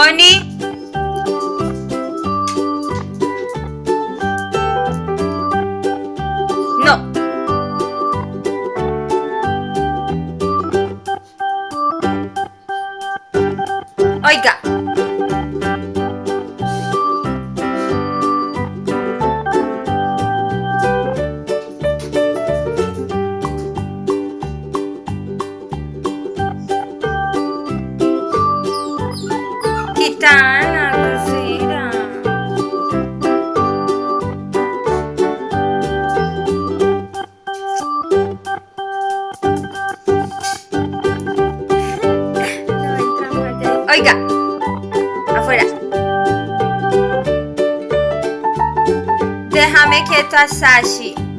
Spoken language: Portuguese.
Oni. No. Oiga. Entra más ahí. Oiga. Afuera. Déjame quieto a Sashi.